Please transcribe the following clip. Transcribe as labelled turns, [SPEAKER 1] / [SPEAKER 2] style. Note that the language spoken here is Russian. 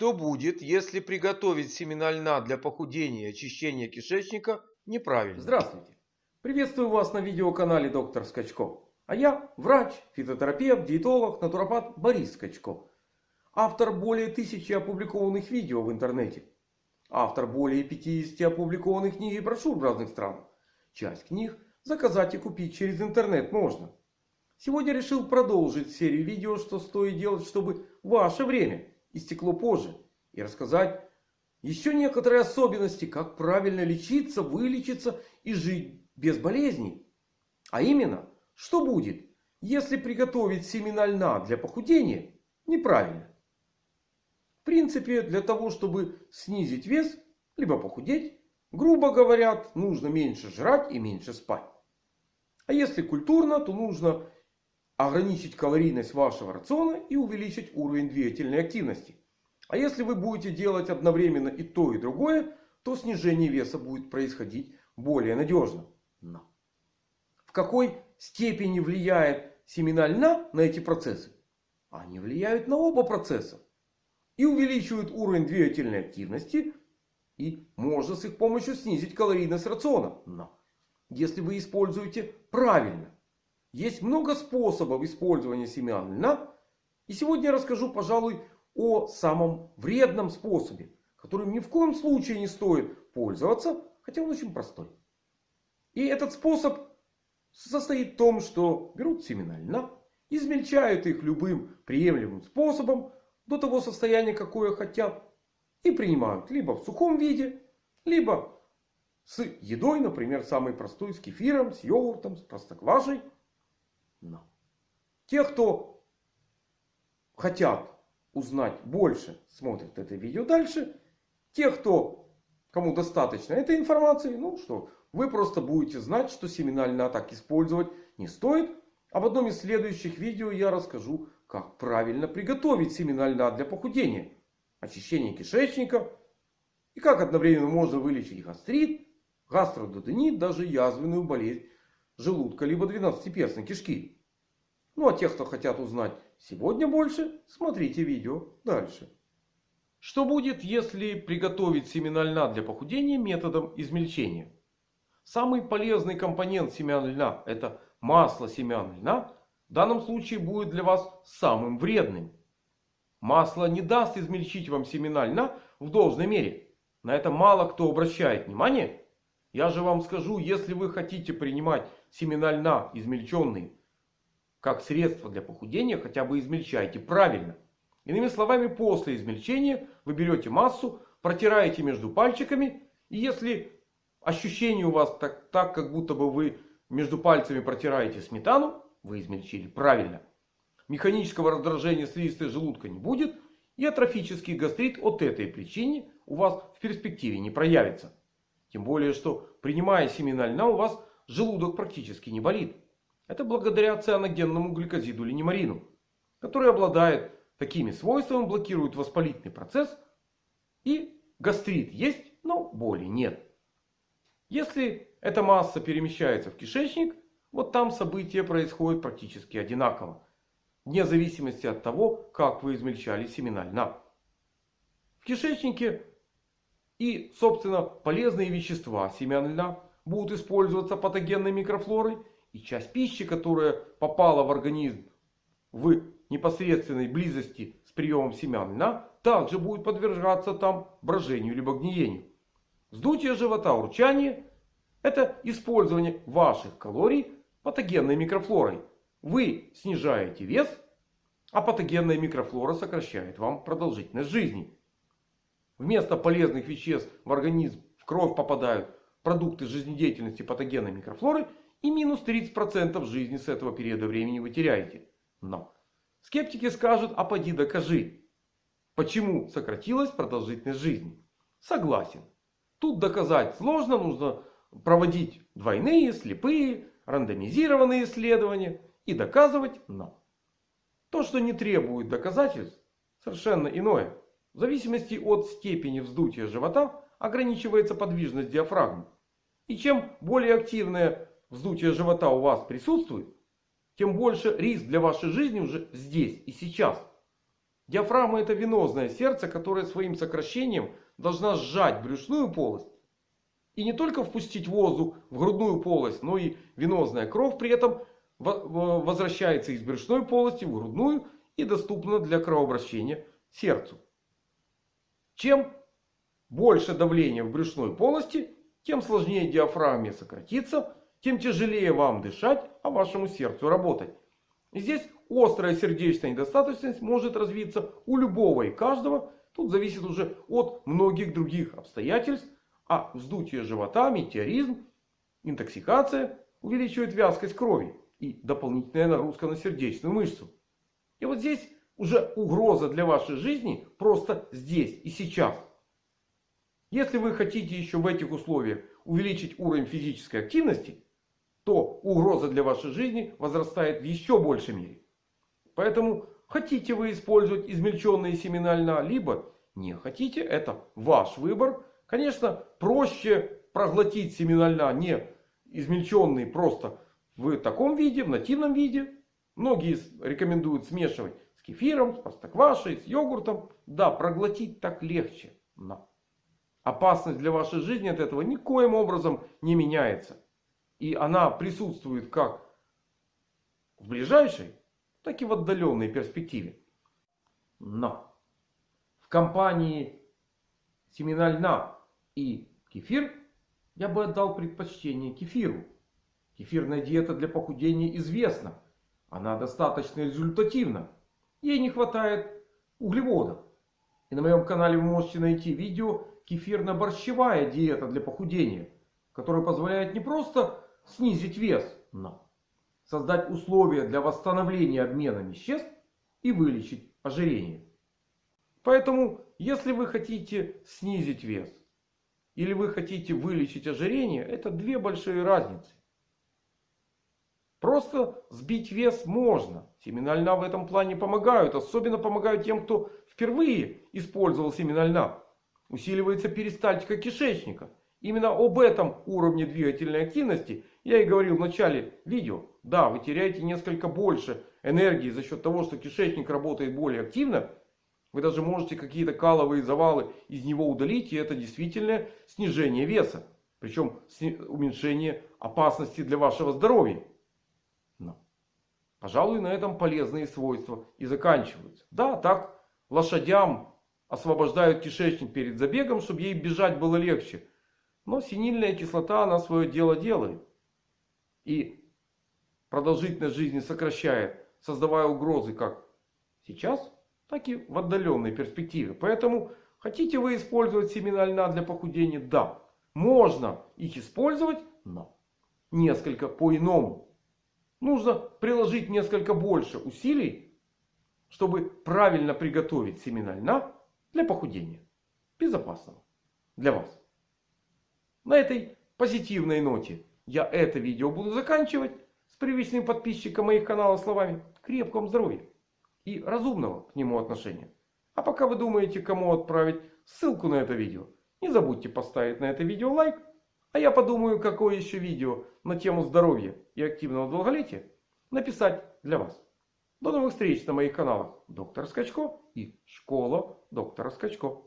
[SPEAKER 1] Что будет, если приготовить семена льна для похудения и очищения кишечника неправильно?
[SPEAKER 2] Здравствуйте! Приветствую вас на видеоканале доктор Скачков. А я врач, фитотерапевт, диетолог, натуропат Борис Скачков. Автор более тысячи опубликованных видео в интернете. Автор более 50 опубликованных книг и брошюр в разных странах. Часть книг заказать и купить через интернет можно. Сегодня решил продолжить серию видео, что стоит делать, чтобы ваше время истекло позже. И рассказать еще некоторые особенности, как правильно лечиться, вылечиться и жить без болезней. А именно, что будет, если приготовить семена льна для похудения неправильно. В принципе, для того, чтобы снизить вес, либо похудеть, грубо говоря, нужно меньше жрать и меньше спать. А если культурно, то нужно ограничить калорийность вашего рациона и увеличить уровень двигательной активности. А если вы будете делать одновременно и то, и другое, то снижение веса будет происходить более надежно. Но в какой степени влияет семена льна на эти процессы? Они влияют на оба процесса. И увеличивают уровень двигательной активности. И можно с их помощью снизить калорийность рациона. Но если вы используете правильно. Есть много способов использования семян льна. И сегодня я расскажу, пожалуй, о самом вредном способе, которым ни в коем случае не стоит пользоваться, хотя он очень простой. И этот способ состоит в том, что берут семена льна, измельчают их любым приемлемым способом до того состояния, какое хотят, и принимают либо в сухом виде, либо с едой, например, самый простой, с кефиром, с йогуртом, с простоквашей. Но те, кто хотят узнать больше, смотрят это видео дальше. Те, кто, кому достаточно этой информации, ну что, вы просто будете знать, что семена льна так использовать не стоит. А в одном из следующих видео я расскажу, как правильно приготовить семена льна для похудения. Очищение кишечника. И как одновременно можно вылечить гастрит, гастродуденит, даже язвенную болезнь желудка, либо двенадцатиперстной кишки. Ну а те, кто хотят узнать сегодня больше, смотрите видео дальше. Что будет, если приготовить семена льна для похудения методом измельчения? Самый полезный компонент семян льна это масло семян льна. В данном случае будет для вас самым вредным. Масло не даст измельчить вам семена льна в должной мере. На это мало кто обращает внимание. Я же вам скажу, если вы хотите принимать семена льна измельченные как средство для похудения хотя бы измельчайте правильно. Иными словами, после измельчения вы берете массу, протираете между пальчиками. И если ощущение у вас так, так как будто бы вы между пальцами протираете сметану, вы измельчили правильно. Механического раздражения слизистой желудка не будет. И атрофический гастрит от этой причины у вас в перспективе не проявится. Тем более, что принимая семена льна у вас желудок практически не болит. Это благодаря цианогенному гликозиду линемарину, который обладает такими свойствами, блокирует воспалительный процесс. И гастрит есть, но боли нет. Если эта масса перемещается в кишечник, вот там события происходят практически одинаково. Вне зависимости от того, как вы измельчали семена льна. В кишечнике и, собственно, полезные вещества семян льна будут использоваться патогенной микрофлорой и часть пищи, которая попала в организм в непосредственной близости с приемом семян льна, также будет подвергаться там брожению либо гниению. Вздутие живота, урчание – это использование ваших калорий патогенной микрофлорой. Вы снижаете вес, а патогенная микрофлора сокращает вам продолжительность жизни. Вместо полезных веществ в организм в кровь попадают продукты жизнедеятельности патогенной микрофлоры – и минус 30% жизни с этого периода времени вы теряете. Но скептики скажут, а поди докажи. Почему сократилась продолжительность жизни? Согласен. Тут доказать сложно. Нужно проводить двойные, слепые, рандомизированные исследования. И доказывать но. То, что не требует доказательств, совершенно иное. Зависимости от степени вздутия живота ограничивается подвижность диафрагмы. И чем более активная вздутие живота у вас присутствует, тем больше риск для вашей жизни уже здесь и сейчас. Диафрагма это венозное сердце, которое своим сокращением должна сжать брюшную полость. И не только впустить воздух в грудную полость, но и венозная кровь при этом возвращается из брюшной полости в грудную и доступна для кровообращения сердцу. Чем больше давления в брюшной полости, тем сложнее диафрагме сократиться, тем тяжелее вам дышать, а вашему сердцу работать. И здесь острая сердечная недостаточность может развиться у любого и каждого. Тут зависит уже от многих других обстоятельств. А вздутие живота, метеоризм, интоксикация увеличивает вязкость крови и дополнительная нагрузка на сердечную мышцу. И вот здесь уже угроза для вашей жизни просто здесь и сейчас. Если вы хотите еще в этих условиях увеличить уровень физической активности, то угроза для вашей жизни возрастает в еще большей мере. Поэтому хотите вы использовать измельченные семена льна, либо не хотите, это ваш выбор. Конечно, проще проглотить семена льна не измельченные просто в таком виде, в нативном виде. Многие рекомендуют смешивать кефиром, с простоквашей, с йогуртом. Да, проглотить так легче. Но опасность для вашей жизни от этого никоим образом не меняется. И она присутствует как в ближайшей, так и в отдаленной перспективе. Но в компании семена льна и кефир я бы отдал предпочтение кефиру. Кефирная диета для похудения известна. Она достаточно результативна. Ей не хватает углеводов. И на моем канале вы можете найти видео кефирно-борщевая диета для похудения. Которая позволяет не просто снизить вес, но создать условия для восстановления обмена веществ и вылечить ожирение. Поэтому, если вы хотите снизить вес или вы хотите вылечить ожирение, это две большие разницы. Просто сбить вес можно. Семена льна в этом плане помогают. Особенно помогают тем, кто впервые использовал семена льна. Усиливается перистальтика кишечника. Именно об этом уровне двигательной активности я и говорил в начале видео. Да, вы теряете несколько больше энергии за счет того, что кишечник работает более активно. Вы даже можете какие-то каловые завалы из него удалить. И это действительно снижение веса. Причем уменьшение опасности для вашего здоровья. Пожалуй, на этом полезные свойства и заканчиваются. Да, так лошадям освобождают кишечник перед забегом, чтобы ей бежать было легче. Но синильная кислота, она свое дело делает. И продолжительность жизни сокращает, создавая угрозы как сейчас, так и в отдаленной перспективе. Поэтому хотите вы использовать семена льна для похудения? Да. Можно их использовать, но несколько по-иному. Нужно приложить несколько больше усилий, чтобы правильно приготовить семена льна для похудения. Безопасного для вас. На этой позитивной ноте я это видео буду заканчивать. С привычным подписчиком моих каналов словами крепком здоровья и разумного к нему отношения. А пока вы думаете кому отправить ссылку на это видео. Не забудьте поставить на это видео лайк. А я подумаю какое еще видео на тему здоровья и активного долголетия написать для вас. До новых встреч на моих каналах Доктор Скачко и Школа Доктора Скачко.